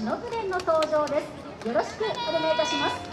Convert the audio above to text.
忍ノの登場です。よろしくお願いいたします。